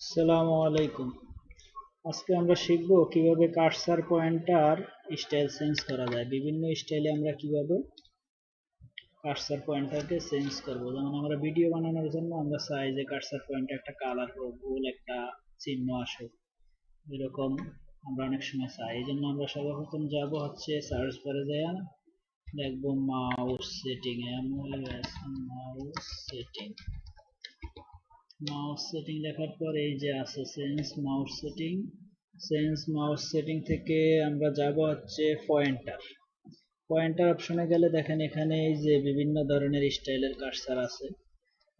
আসসালামু আলাইকুম। আজকে আমরা শিখব কীভাবে কার্সার পয়েন্টার স্টাইল চেঞ্জ করা যায়। বিভিন্ন স্টাইলে আমরা কীভাবে কার্সার পয়েন্টারকে চেঞ্জ করব। যেমন আমরা ভিডিও বানানোর জন্য আমরা চাই যে কার্সার পয়েন্টার একটা কালার হোক, গোল একটা চিহ্ন আসুক, এরকম আমরা অনেক সময় চাই। এই জন্য আমরা সর্বপ্রথম যাব হচ্ছে সার্চ করে যায় দেখব mouse setting M mouse setting mouse setting দেখার পর এই যে আছে sense mouse setting sense mouse setting থেকে আমরা যাব হচ্ছে পয়েন্টার পয়েন্টার অপশনে গেলে দেখেন এখানে এই যে বিভিন্ন ধরনের স্টাইলের কার্সার আছে।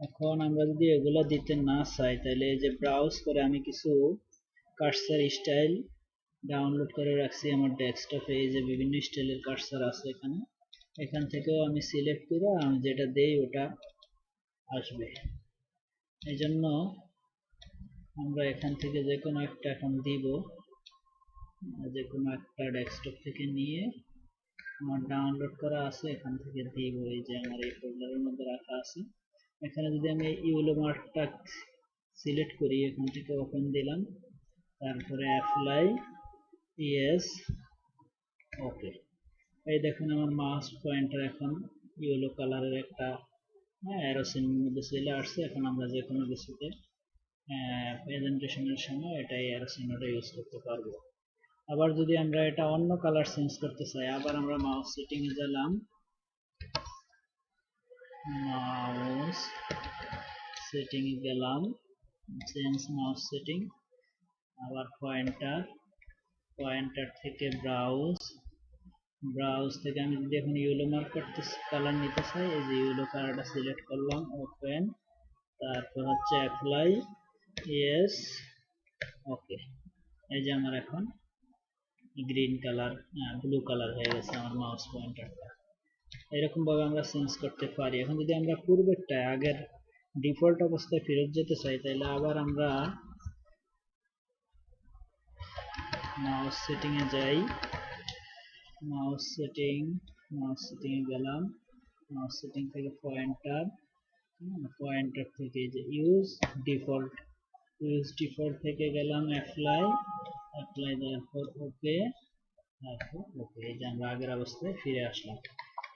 এখন আমরা যদি এগুলো দিতে না চাই, তাহলে এই যে ব্রাউজ করে আমি কিছু কার্সার স্টাইল ডাউনলোড করে রাখছি আমার ডেস্কটপে এই যে বিভিন্ন স্টাইলের কার্সার আছে এখানে। এখান থেকেও আমি সিলেক্ট করে আমি যেটা দেই ওটা আসবে। এই জন্য আমরা এখান থেকে যে কোনো একটা এখন দিব। যে কোনো একটা ডেস্কটপ থেকে নিয়ে আমার ডাউনলোড করা আছে, এখান থেকে দিব। এই যে আমার এই ফোল্ডারের মধ্যে রাখা আছে। এখানে যদি আমি ইউলো মার্কটা সিলেক্ট করি, এখান থেকে ওপেন দিলাম। তারপরে অ্যাপ্লাই ইয়েস ওকে এই দেখুন আমার মাউস পয়েন্টার এখন ইয়েলো কালারের একটা হ্যাঁ অ্যারোসিনের মধ্যে চলে আসছে, এখন আমরা যে কোনো কিছুতে প্রেজেন্টেশনের সময় এটা অ্যারোসিনটা ইউজ করতে পারব। আবার যদি আমরা এটা অন্য কালার চেঞ্জ করতে চাই, আবার আমরা মাউস সেটিং এ গেলাম। মাউস সেটিং এ গেলাম চেঞ্জ মাউস সেটিং আবার পয়েন্টার পয়েন্টার থেকে ব্রাউজ ব্রাউজ থেকে আমি যদি এখন ইউলো মার্ক করতে কালার নিতে চাই এই যে ইউলো কালারটা সিলেক্ট করলাম ওপেন তারপর হচ্ছে অ্যাপ্লাই ইয়েস ওকে এই যে আমার এখন গ্রিন কালার ব্লু কালার হয়ে গেছে আমার মাউস পয়েন্টারটা এরকম ভাবে আমরা চেঞ্জ করতে পারি। এখন যদি আমরা পূর্বেরটা, আগের ডিফল্ট অবস্থায় ফেরত যেতে চাই তাহলে আবার আমরা মাউস সেটিংয়ে যাই। মাউস সেটিং মাউস সেটিং এ গেলাম। মাউস সেটিং থেকে পয়েন্টার পয়েন্টার থেকে যে ইউজ ডিফল্ট ইউজ ডিফল্ট থেকে গেলাম অ্যাপ্লাই অ্যাপ্লাই দেওয়ার পর ওকে তারপর ওকে এই যে আমরা আগের অবস্থায় ফিরে আসলাম।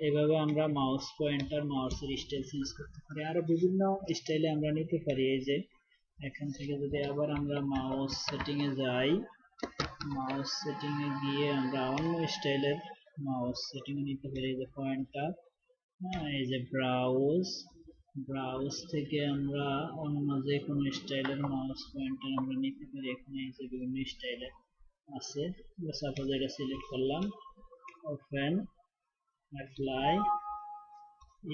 এইভাবে আমরা মাউস পয়েন্টার মাউসের স্টাইল চেঞ্জ করতে পারি। আরও বিভিন্ন স্টাইলে আমরা নিতে পারি। এই যে, এখান থেকে যদি আবার আমরা মাউস সেটিং এ যাই মাউস এ গিয়ে আমরা অন্য স্টাইলের মাউস সেটিং নিতে পারি, এই যে পয়েন্টার হ্যাঁ এই যে ব্রাউজ ব্রাউজ থেকে আমরা অন্য যে কোনো স্টাইলের মাউস পয়েন্টার আমরা নিতে পারি। এখানে এই যে বিভিন্ন স্টাইলের আছে। সাপোজ এটা সিলেক্ট করলাম। ওপেন অ্যাপ্লাই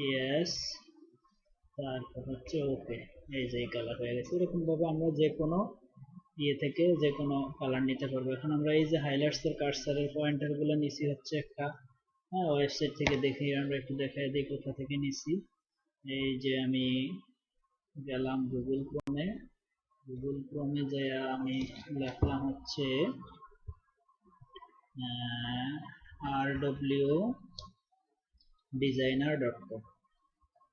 ইয়েস তারপর হচ্ছে ওকে এই যে কালার হয়ে গেছে। এরকম ভাবে আমরা যে কোনো ইয়ে থেকে যে কোনো কালার নিতে পারব। এখন আমরা এই যে হাইলাইটস এর কার্সারের পয়েন্টারগুলো নিছি হচ্ছে একটা হ্যাঁ ওয়েবসাইট থেকে দেখি আমরা একটু দেখাই দিই কোথা থেকে নিছি। এই যে আমি গেলাম গুগল ক্রোমে গুগল ক্রোমে যে আমি লিখলাম হচ্ছে R W designer dot com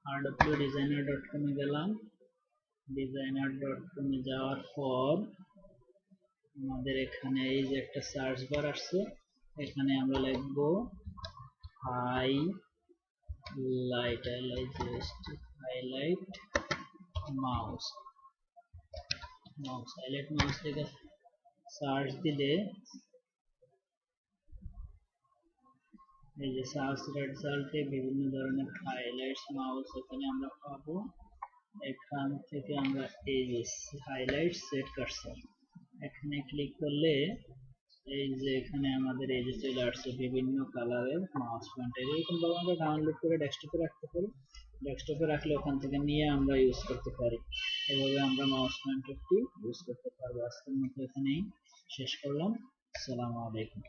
R W designer dot কমে গেলাম। ডিজাইনার ডট কমে যাওয়ার পর আমাদের এখানে এই যে একটা সার্চ বার আসছে, এখানে আমরা লিখব highlight highlight mouse mouse highlight mouse থেকে সার্চ দিলে এই যে সার্চ রেজাল্টে বিভিন্ন ধরনের হাইলাইটস মাউস এখানে আমরা পাবো। এখান থেকে আমরা এই যে হাইলাইট সেট কার্সার এখানে ক্লিক করলে এই যে এখানে আমাদের এই যে চলে আসছে বিভিন্ন কালারের মাউস পয়েন্টার এরকম ভাবে আমরা ডাউনলোড করে ডেস্কটপে রাখতে পারি। ডেস্কটপে রাখলে ওখান থেকে নিয়ে আমরা ইউজ করতে পারি। এভাবে আমরা মাউস পয়েন্টারটি ইউজ করতে পারব। আজকের মতো এখানেই শেষ করলাম। আসসালামু আলাইকুম।